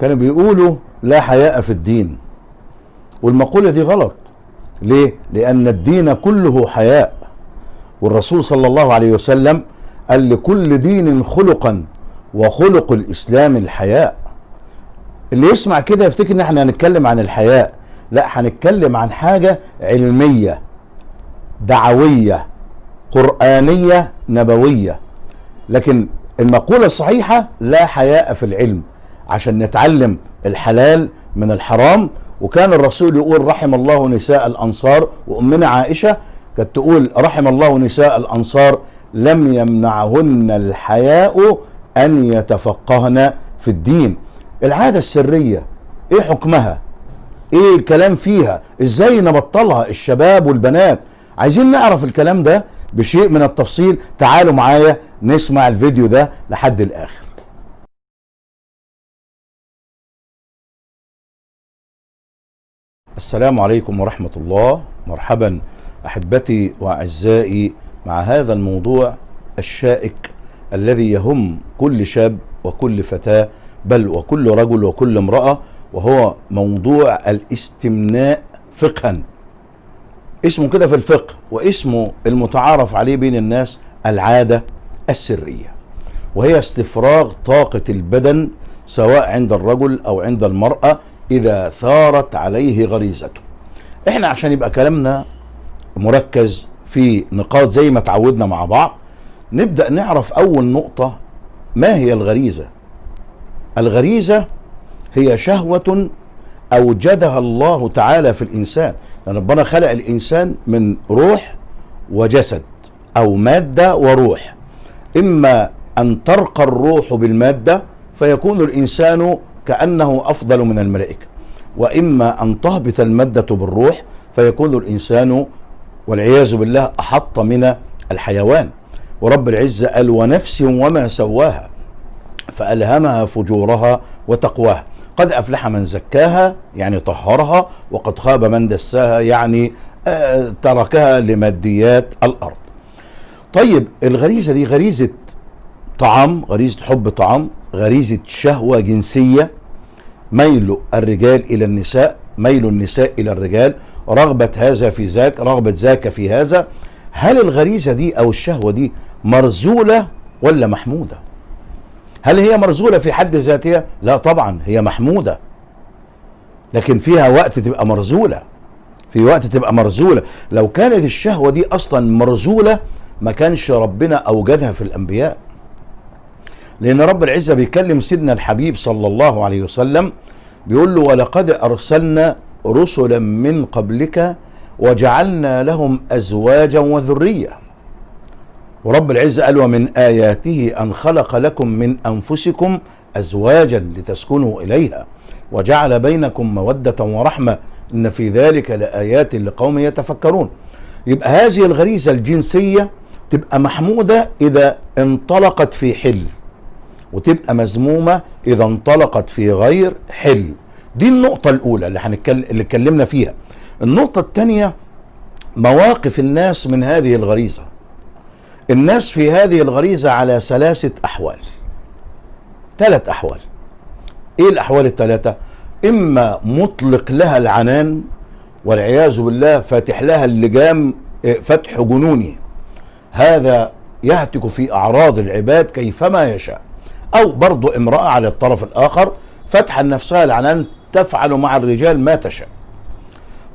كانوا بيقولوا لا حياء في الدين. والمقولة دي غلط. ليه؟ لأن الدين كله حياء. والرسول صلى الله عليه وسلم قال لكل دين خلقا وخلق الإسلام الحياء. اللي يسمع كده يفتكر إن إحنا هنتكلم عن الحياء. لا هنتكلم عن حاجة علمية دعوية قرآنية نبوية. لكن المقولة الصحيحة لا حياء في العلم. عشان نتعلم الحلال من الحرام. وكان الرسول يقول رحم الله نساء الأنصار وأمنا عائشة كانت تقول رحم الله نساء الأنصار لم يمنعهن الحياء أن يتفقهن في الدين. العادة السرية إيه حكمها؟ إيه الكلام فيها؟ إزاي نبطلها الشباب والبنات؟ عايزين نعرف الكلام ده بشيء من التفصيل. تعالوا معايا نسمع الفيديو ده لحد الآخر. السلام عليكم ورحمة الله. مرحبا أحبتي وأعزائي مع هذا الموضوع الشائك الذي يهم كل شاب وكل فتاة بل وكل رجل وكل امرأة وهو موضوع الاستمناء فقها. اسمه كده في الفقه واسمه المتعارف عليه بين الناس العادة السرية وهي استفراغ طاقة البدن سواء عند الرجل أو عند المرأة إذا ثارت عليه غريزته. إحنا عشان يبقى كلامنا مركز في نقاط زي ما تعودنا مع بعض نبدأ نعرف أول نقطة ما هي الغريزة؟ الغريزة هي شهوة أوجدها الله تعالى في الإنسان. لأن ربنا خلق الإنسان من روح وجسد أو مادة وروح. إما أن ترقى الروح بالمادة فيكون الإنسان كأنه أفضل من الملائكة. وإما أن تهبط المادة بالروح فيكون الإنسان والعياذ بالله أحط من الحيوان. ورب العزة قال ونفس وما سواها فألهمها فجورها وتقواها. قد أفلح من زكاها يعني طهرها وقد خاب من دساها يعني آه تركها لماديات الأرض. طيب الغريزة دي غريزة طعام غريزة حب طعام غريزة شهوة جنسية. ميل الرجال إلى النساء ميل النساء إلى الرجال. رغبة هذا في ذاك رغبة ذاك في هذا. هل الغريزة دي أو الشهوة دي مرزولة ولا محمودة؟ هل هي مرزولة في حد ذاتها؟ لا طبعا هي محمودة. لكن فيها وقت تبقى مرزولة. في وقت تبقى مرزولة. لو كانت الشهوة دي أصلا مرزولة ما كانش ربنا أوجدها في الأنبياء. لأن رب العزة بيكلم سيدنا الحبيب صلى الله عليه وسلم بيقول له ولقد أرسلنا رسلا من قبلك وجعلنا لهم أزواجا وذرية ورب العزة قال ومن آياته أن خلق لكم من أنفسكم أزواجا لتسكنوا إليها وجعل بينكم مودة ورحمة إن في ذلك لآيات لقوم يتفكرون يبقى هذه الغريزة الجنسية تبقى محمودة إذا انطلقت في حل وتبقى مذمومة إذا انطلقت في غير حل. دي النقطة الأولى اللي هنتكلم اللي اتكلمنا فيها. النقطة الثانية مواقف الناس من هذه الغريزة. الناس في هذه الغريزة على ثلاثة أحوال. ثلاث أحوال. إيه الأحوال الثلاثة إما مطلق لها العنان والعياذ بالله فاتح لها اللجام فتح جنوني. هذا يهتك في أعراض العباد كيفما يشاء. أو برضو امرأة على الطرف الآخر فتح نفسها العنان تفعل مع الرجال ما تشاء.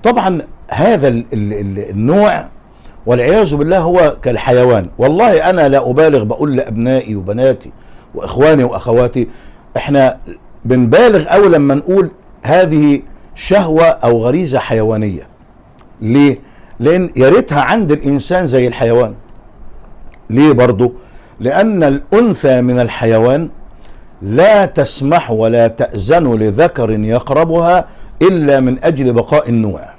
طبعا هذا ال ال ال النوع والعياذ بالله هو كالحيوان. والله أنا لا أبالغ بقول لأبنائي وبناتي وإخواني وأخواتي إحنا بنبالغ قوي لما نقول هذه شهوة أو غريزة حيوانية. ليه؟ لأن يا ريتها عند الإنسان زي الحيوان. ليه برضه لأن الأنثى من الحيوان لا تسمح ولا تأذن لذكر يقربها إلا من أجل بقاء النوع.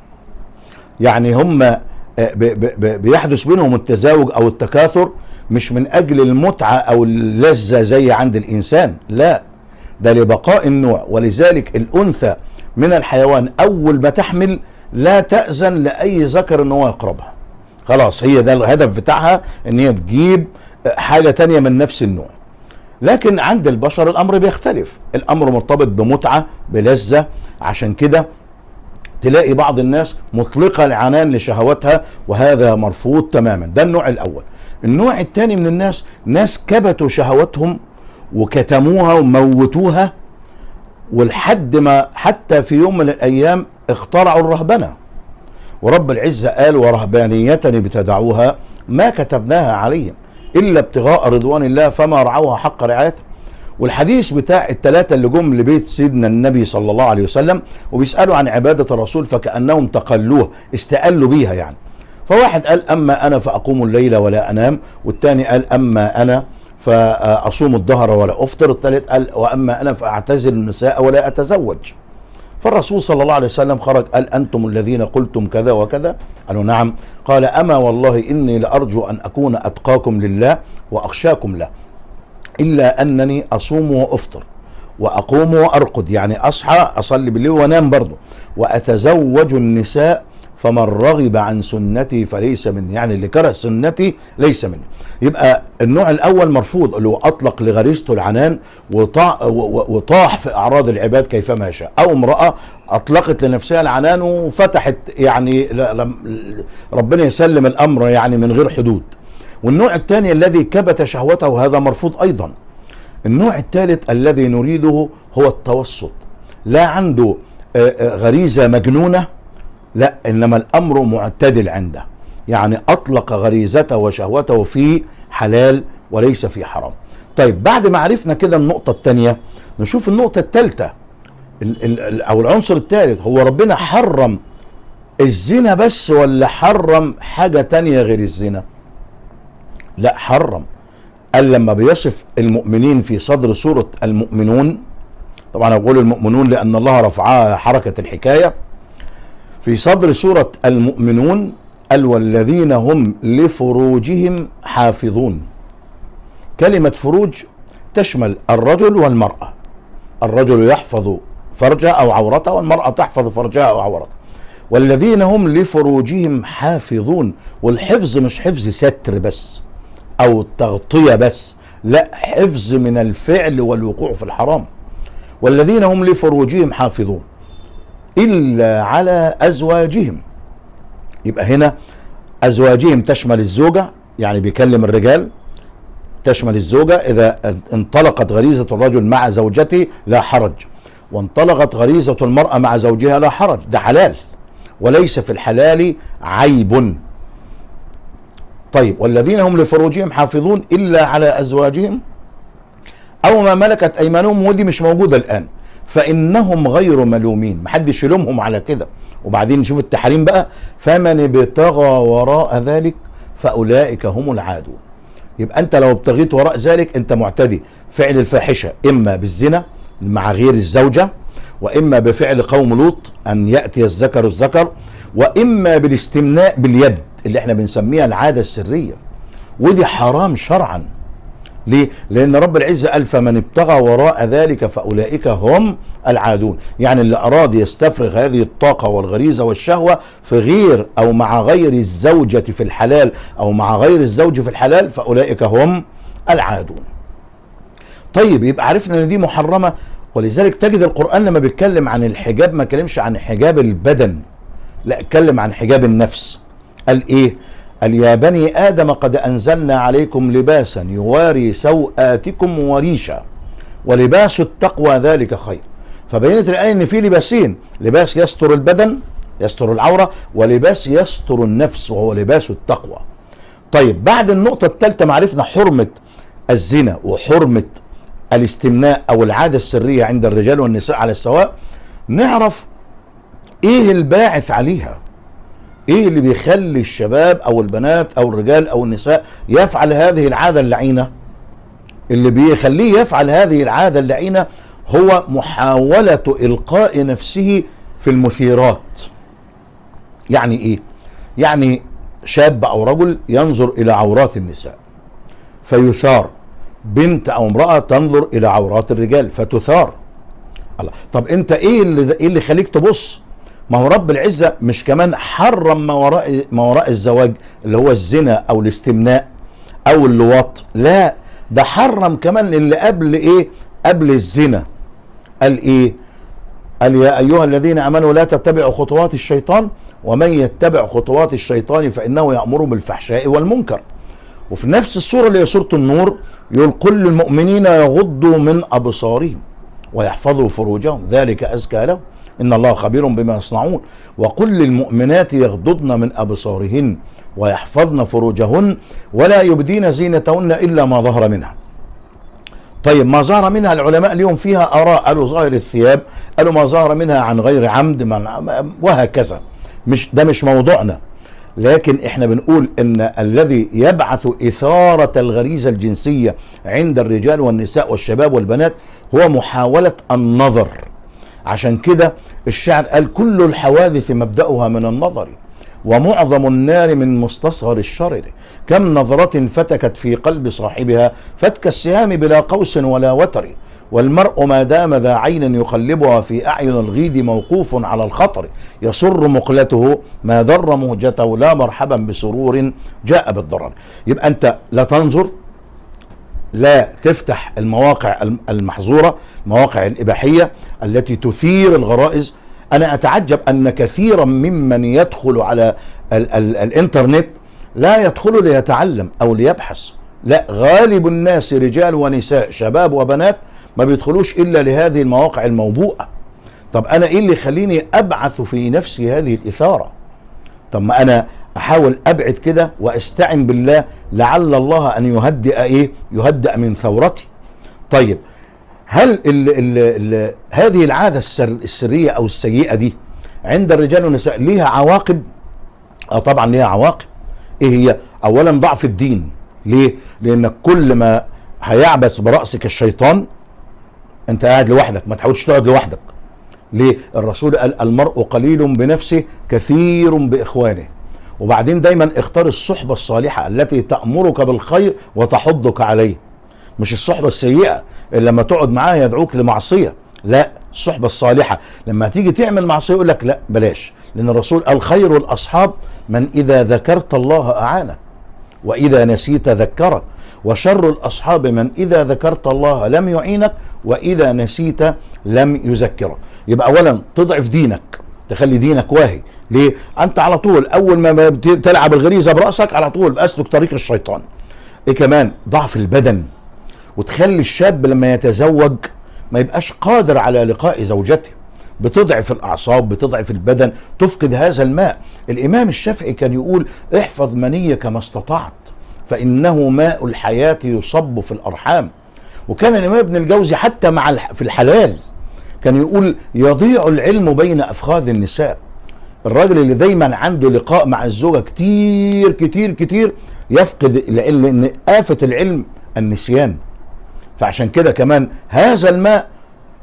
يعني هم بيحدث بينهم التزاوج أو التكاثر مش من أجل المتعة أو اللذة زي عند الإنسان لا. ده لبقاء النوع. ولذلك الأنثى من الحيوان أول ما تحمل لا تأذن لأي ذكر أن هو يقربها. خلاص هي ده الهدف بتاعها أن هي تجيب حاجة تانية من نفس النوع. لكن عند البشر الأمر بيختلف. الأمر مرتبط بمتعة بلذة. عشان كده تلاقي بعض الناس مطلقة العنان لشهواتها وهذا مرفوض تماما. ده النوع الأول. النوع الثاني من الناس ناس كبتوا شهواتهم وكتموها وموتوها ولحد ما حتى في يوم من الأيام اخترعوا الرهبنة. ورب العزة قال ورهبانيه ابتدعوها ما كتبناها عليهم إلا ابتغاء رضوان الله فما رعوها حق رعايتها والحديث بتاع الثلاثه اللي جم لبيت سيدنا النبي صلى الله عليه وسلم وبيسألوا عن عبادة الرسول فكأنهم تقلوها استقلوا بيها يعني. فواحد قال أما أنا فأقوم الليل ولا أنام والثاني قال أما أنا فأصوم الظهر ولا أفطر الثالث قال وأما أنا فأعتزل النساء ولا أتزوج. فالرسول صلى الله عليه وسلم خرج قال أنتم الذين قلتم كذا وكذا؟ قالوا نعم. قال أما والله إني لأرجو أن أكون أتقاكم لله وأخشاكم له إلا أنني أصوم وأفطر وأقوم وأرقد. يعني أصحى أصلي بالليل وأنام برضه. وأتزوج النساء فمن رغب عن سنتي فليس مني. يعني اللي كره سنتي ليس مني. يبقى النوع الأول مرفوض اللي هو أطلق لغريزته العنان وطاح في أعراض العباد كيفما شاء أو امرأة أطلقت لنفسها العنان وفتحت يعني ربنا يسلم الأمر يعني من غير حدود. والنوع الثاني الذي كبت شهوته وهذا مرفوض أيضا. النوع الثالث الذي نريده هو التوسط. لا عنده غريزة مجنونة لا إنما الأمر معتدل عنده. يعني أطلق غريزته وشهوته في حلال وليس في حرام. طيب بعد ما عرفنا كده النقطة الثانية نشوف النقطة الثالثه ال- ال- ال- أو العنصر الثالث هو ربنا حرم الزنا بس ولا حرم حاجة تانية غير الزنا؟ لا حرم. قال لما بيصف المؤمنين في صدر سورة المؤمنون طبعا أقول المؤمنون لأن الله رفعها حركة الحكاية في صدر سورة المؤمنون قال والذين هم لفروجهم حافظون. كلمة فروج تشمل الرجل والمرأة. الرجل يحفظ فرجه أو عورته والمرأة تحفظ فرجها أو عورتها. والذين هم لفروجهم حافظون. والحفظ مش حفظ ستر بس أو تغطية بس لا حفظ من الفعل والوقوع في الحرام. والذين هم لفروجهم حافظون. إلا على أزواجهم. يبقى هنا أزواجهم تشمل الزوجة يعني بيكلم الرجال تشمل الزوجة. إذا انطلقت غريزة الرجل مع زوجته لا حرج. وانطلقت غريزة المرأة مع زوجها لا حرج. ده حلال. وليس في الحلال عيب. طيب والذين هم لفروجهم حافظون إلا على أزواجهم؟ أو ما ملكت أيمانهم ودي مش موجودة الآن. فإنهم غير ملومين. محدش يلومهم على كده. وبعدين نشوف التحريم بقى. فمن ابتغى وراء ذلك فأولئك هم العادون. يبقى أنت لو ابتغيت وراء ذلك أنت معتدي. فعل الفاحشة إما بالزنا مع غير الزوجة وإما بفعل قوم لوط أن يأتي الذكر الذكر وإما بالاستمناء باليد اللي إحنا بنسميها العادة السرية. ودي حرام شرعا. ليه؟ لأن رب العزة قال فمن ابتغى وراء ذلك فأولئك هم العادون. يعني اللي أراد يستفرغ هذه الطاقة والغريزة والشهوة في غير أو مع غير الزوجة في الحلال أو مع غير الزوج في الحلال فأولئك هم العادون. طيب يبقى عرفنا إن دي محرمة. ولذلك تجد القرآن لما بيتكلم عن الحجاب ما كلمش عن حجاب البدن لا اتكلم عن حجاب النفس. قال إيه؟ قال يا بني آدم قد أنزلنا عليكم لباسا يواري سوآتكم وريشا ولباس التقوى ذلك خير. فبينت الآية إن في لباسين لباس يستر البدن يستر العورة ولباس يستر النفس وهو لباس التقوى. طيب بعد النقطة الثالثة معرفنا حرمة الزنا وحرمة الاستمناء أو العادة السرية عند الرجال والنساء على السواء نعرف إيه الباعث عليها. إيه اللي بيخلي الشباب أو البنات أو الرجال أو النساء يفعل هذه العادة اللعينة؟ اللي بيخليه يفعل هذه العادة اللعينة هو محاولة إلقاء نفسه في المثيرات. يعني إيه؟ يعني شاب أو رجل ينظر إلى عورات النساء فيثار. بنت أو امرأة تنظر إلى عورات الرجال فتثار. الله. طب أنت إيه اللي إيه اللي يخليك تبص؟ ما هو رب العزة مش كمان حرم ما وراء ما وراء الزواج اللي هو الزنا أو الاستمناء أو اللواط. لا ده حرم كمان اللي قبل إيه؟ قبل الزنا. قال إيه؟ قال يا أيها الذين آمنوا لا تتبعوا خطوات الشيطان ومن يتبع خطوات الشيطان فإنه يأمر بالفحشاء والمنكر. وفي نفس السورة اللي هي سورة النور يقول كل المؤمنين يغضوا من أبصارهم ويحفظوا فروجهم ذلك أزكى لهم. إن الله خبير بما يصنعون. وقل للمؤمنات يغضضن من أبصارهن ويحفظن فروجهن ولا يبدين زينتهن إلا ما ظهر منها. طيب ما ظهر منها العلماء اليوم فيها آراء قالوا ظاهر الثياب قالوا ما ظهر منها عن غير عمد من وهكذا. مش ده مش موضوعنا. لكن إحنا بنقول إن الذي يبعث إثارة الغريزة الجنسية عند الرجال والنساء والشباب والبنات هو محاولة النظر. عشان كده الشعر قال كل الحوادث مبدأها من النظر ومعظم النار من مستصغر الشرر. كم نظرة فتكت في قلب صاحبها فتك السهام بلا قوس ولا وتر. والمرء ما دام ذا عين يقلبها في أعين الغيد موقوف على الخطر. يسر مقلته ما ضر مهجته لا مرحبا بسرور جاء بالضرر. يبقى أنت لا تنظر لا تفتح المواقع المحظورة المواقع الإباحية التي تثير الغرائز. أنا أتعجب أن كثيرا ممن يدخل على ال ال الإنترنت لا يدخل ليتعلم أو ليبحث. لا غالب الناس رجال ونساء شباب وبنات ما بيدخلوش إلا لهذه المواقع الموبوءة. طب أنا إيه اللي يخليني أبعث في نفسي هذه الإثارة؟ طب ما أنا أحاول أبعد كده وأستعن بالله لعل الله أن يهدئ إيه؟ يهدئ من ثورتي. طيب هل ال ال ال هذه العادة السر السرية أو السيئة دي عند الرجال والنساء ليها عواقب؟ آه طبعا ليها عواقب. إيه هي؟ اولا ضعف الدين. ليه؟ لانك كل ما هيعبث برأسك الشيطان أنت قاعد لوحدك ما تحاولش تقعد لوحدك. ليه؟ الرسول قال المرء قليل بنفسه كثير بإخوانه. وبعدين دايما اختار الصحبة الصالحة التي تأمرك بالخير وتحضك عليه. مش الصحبة السيئة اللي لما تقعد معاها يدعوك لمعصية. لا الصحبة الصالحة. لما تيجي تعمل معصية يقول لك لا بلاش. لأن الرسول قال خير الأصحاب من إذا ذكرت الله أعانك وإذا نسيت ذكرك. وشر الأصحاب من إذا ذكرت الله لم يعينك وإذا نسيت لم يذكرك. يبقى أولا تضعف دينك. تخلي دينك واهي. ليه؟ أنت على طول أول ما تلعب الغريزة برأسك على طول اسلك طريق الشيطان. إيه كمان؟ ضعف البدن. وتخلي الشاب لما يتزوج ما يبقاش قادر على لقاء زوجته. بتضعف الأعصاب بتضعف البدن تفقد هذا الماء. الإمام الشافعي كان يقول احفظ منيك ما استطعت فإنه ماء الحياة يصب في الأرحام. وكان الإمام ابن الجوزي حتى مع في الحلال. كان يقول يضيع العلم بين أفخاذ النساء. الراجل اللي دايما عنده لقاء مع الزوجة كتير كتير كتير يفقد العلم لأن آفة العلم النسيان. فعشان كده كمان هذا الماء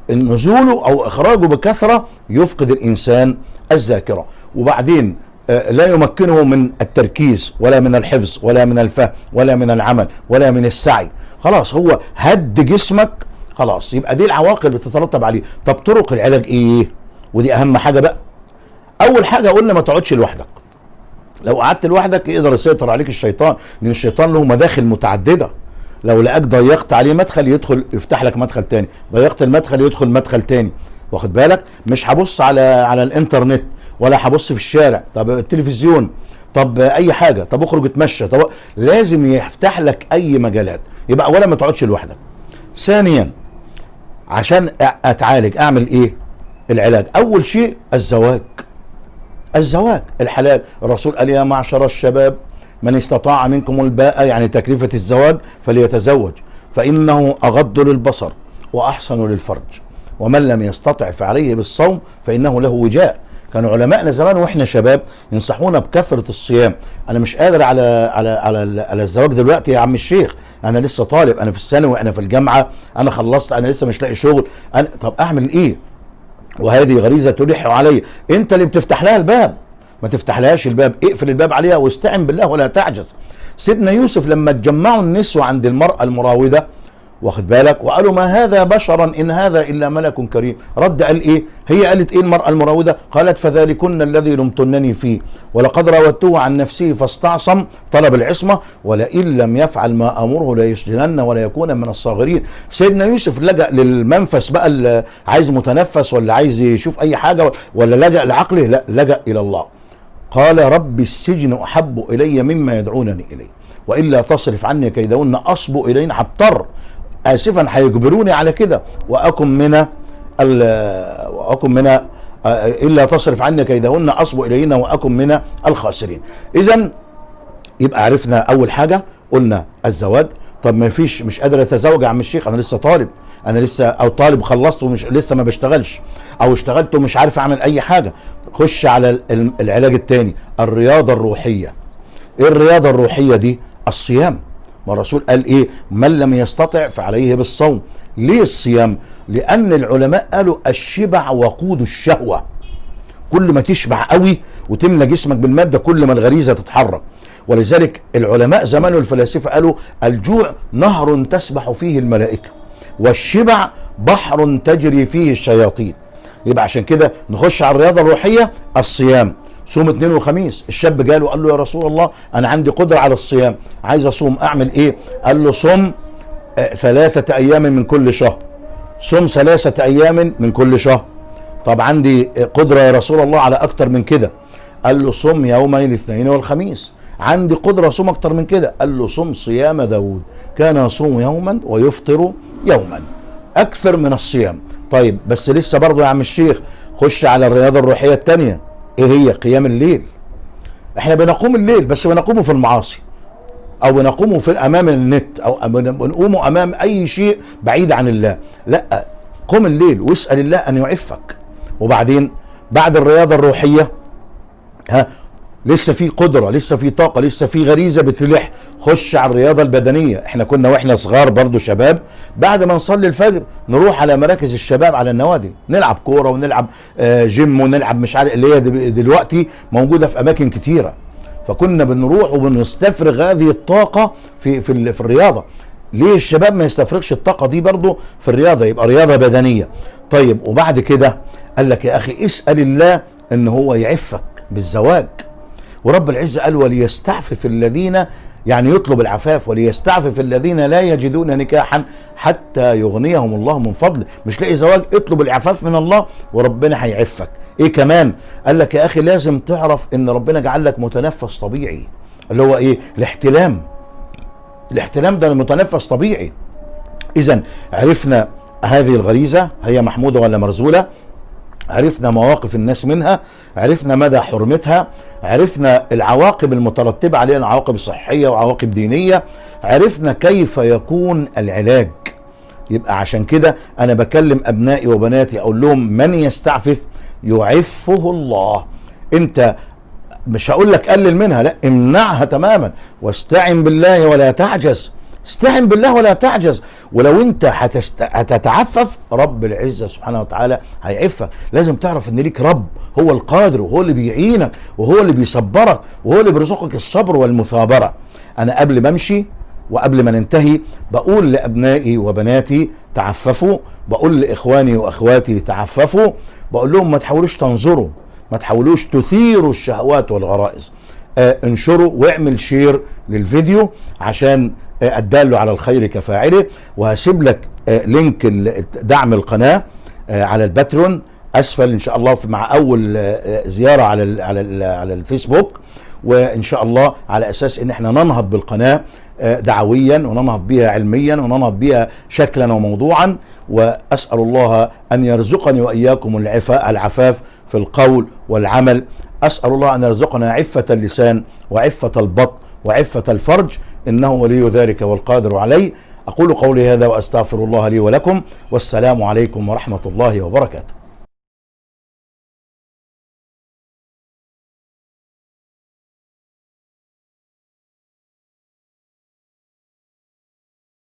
نزوله أو إخراجه بكثرة يفقد الإنسان الذاكرة. وبعدين لا يمكنه من التركيز ولا من الحفظ ولا من الفهم ولا من العمل ولا من السعي. خلاص هو هد جسمك خلاص. يبقى دي العواقب اللي تترتب عليه. طب طرق العلاج إيه؟ ودي أهم حاجة بقى. أول حاجة قلنا ما تقعدش لوحدك. لو قعدت لوحدك يقدر يسيطر عليك الشيطان لأن الشيطان له مداخل متعددة. لو لقاك ضيقت عليه مدخل يدخل يفتح لك مدخل تاني. ضيقت المدخل يدخل مدخل تاني. واخد بالك؟ مش هبص على على الإنترنت ولا هبص في الشارع. طب التلفزيون. طب أي حاجة. طب اخرج اتمشى. طب لازم يفتح لك أي مجالات. يبقى اولا ما تقعدش لوحدك. ثانيا عشان أتعالج أعمل إيه؟ العلاج. أول شيء الزواج. الزواج الحلال. الرسول قال يا معشر الشباب من استطاع منكم الباء يعني تكلفة الزواج فليتزوج فإنه أغض للبصر وأحسن للفرج ومن لم يستطع فعليه بالصوم فإنه له وجاء. كانوا علماءنا زمان وإحنا شباب ينصحونا بكثرة الصيام. أنا مش قادر على على على على الزواج دلوقتي يا عم الشيخ. أنا لسه طالب أنا في الثانوي أنا في الجامعة أنا خلصت أنا لسه مش لاقي شغل. أنا طب أعمل إيه؟ وهذه غريزة تلح علي. أنت اللي بتفتح لها الباب. ما تفتحلهاش الباب. اقفل الباب عليها واستعن بالله ولا تعجز. سيدنا يوسف لما اتجمعوا النسوة عند المرأة المراودة واخد بالك؟ وقالوا ما هذا بشرا إن هذا إلا ملك كريم. رد قال إيه؟ هي قالت إيه المرأة المراوده قالت فذلكن الذي لمتنني فيه. ولقد راودته عن نفسه فاستعصم طلب العصمة ولئن لم يفعل ما أمره ليسجنن ولا يكون من الصاغرين. سيدنا يوسف لجأ للمنفس بقى اللي عايز متنفس ولا عايز يشوف أي حاجة ولا لجأ لعقله؟ لا لجأ إلى الله. قال رب السجن أحب إلي مما يدعونني إليه وإلا تصرف عني كيدهن أصب اليهن هضطر اسفا هيجبروني على كده. وأكن من وأكن من آه، إلا تصرف عني كيدهن أصب إليهن وأكن من الخاسرين. اذا يبقى عرفنا أول حاجة قلنا الزواج. طب ما فيش مش قادر أتزوج يا عم الشيخ أنا لسه طالب. أنا لسه أو طالب خلصت ومش لسه ما بشتغلش. أو اشتغلت ومش عارف أعمل أي حاجة. خش على ال- العلاج التاني الرياضة الروحية. إيه الرياضة الروحية دي؟ الصيام. ما الرسول قال إيه؟ من لم يستطع فعليه بالصوم. ليه الصيام؟ لأن العلماء قالوا الشبع وقود الشهوة. كل ما تشبع قوي وتملى جسمك بالمادة كل ما الغريزة تتحرك. ولذلك العلماء زمان والفلاسفة قالوا الجوع نهر تسبح فيه الملائكة والشبع بحر تجري فيه الشياطين. يبقى عشان كده نخش على الرياضة الروحية الصيام. صوم اثنين وخميس. الشاب جاله قال له يا رسول الله أنا عندي قدرة على الصيام. عايز أصوم أعمل إيه؟ قال له صم آه، ثلاثة أيام من كل شهر. صم ثلاثة أيام من كل شهر. طب عندي قدرة يا رسول الله على أكتر من كده. قال له صم يومي الاثنين والخميس. عندي قدرة صوم أكتر من كده. قال له صم صيام داود كان يصوم يوما ويفطر يوما. أكثر من الصيام. طيب بس لسه برضه يا عم الشيخ خش على الرياضة الروحية التانية. إيه هي؟ قيام الليل. إحنا بنقوم الليل بس بنقومه في المعاصي. أو بنقومه في أمام النت أو بنقومه أمام أي شيء بعيد عن الله. لأ قم الليل واسأل الله أن يعفك. وبعدين بعد الرياضة الروحية ها لسه في قدرة لسه في طاقة لسه في غريزة بتلح. خش على الرياضة البدنية. إحنا كنا وإحنا صغار برضو شباب بعد ما نصلي الفجر نروح على مراكز الشباب على النوادي. نلعب كورة ونلعب آه، جيم ونلعب مش عارف اللي هي دل- دلوقتي موجودة في أماكن كتيرة. فكنا بنروح وبنستفرغ هذه الطاقة في في في الرياضة. ليه الشباب ما يستفرغش الطاقة دي برضو في الرياضة؟ يبقى رياضة بدنية. طيب وبعد كده قال لك يا أخي اسأل الله إن هو يعفك بالزواج. ورب العزة قال وليستعفف الذين يعني يطلب العفاف وليستعفف الذين لا يجدون نكاحا حتى يغنيهم الله من فضله مش لاقي زواج اطلب العفاف من الله وربنا هيعفك. إيه كمان؟ قال لك يا أخي لازم تعرف إن ربنا جعل لك متنفس طبيعي. اللي هو إيه؟ الاحتلام. الاحتلام ده متنفس طبيعي. اذا عرفنا هذه الغريزة هي محمودة ولا مرزولة؟ عرفنا مواقف الناس منها عرفنا مدى حرمتها عرفنا العواقب المترتبة عليها عواقب صحية وعواقب دينية عرفنا كيف يكون العلاج. يبقى عشان كده أنا بكلم أبنائي وبناتي أقول لهم من يستعفف يعفه الله. أنت مش هقول لك قلل منها لا امنعها تماما. واستعن بالله ولا تعجز. استعن بالله ولا تعجز. ولو انت هتست... هتتعفف رب العزة سبحانه وتعالى هيعفك. لازم تعرف ان ليك رب هو القادر وهو اللي بيعينك وهو اللي بيصبرك وهو اللي بيرزقك الصبر والمثابرة. أنا قبل ما أمشي وقبل ما ننتهي بقول لأبنائي وبناتي تعففوا بقول لإخواني وأخواتي تعففوا بقول لهم ما تحاولوش تنظروا ما تحاولوش تثيروا الشهوات والغرائز. آه انشروا واعمل share للفيديو عشان الدال على الخير كفاعله وهسيب لك آه link دعم القناة آه على ال Patreon أسفل إن شاء الله مع أول آه زيارة على ال على ال على الفيسبوك وإن شاء الله على أساس إن إحنا ننهض بالقناة دعويا وننهض بها علميا وننهض بها شكلا وموضوعا وأسأل الله أن يرزقني وإياكم العفاء العفاف في القول والعمل. أسأل الله أن يرزقنا عفة اللسان وعفة البطن وعفة الفرج إنه ولي ذلك والقادر عليه. أقول قولي هذا وأستغفر الله لي ولكم والسلام عليكم ورحمة الله وبركاته.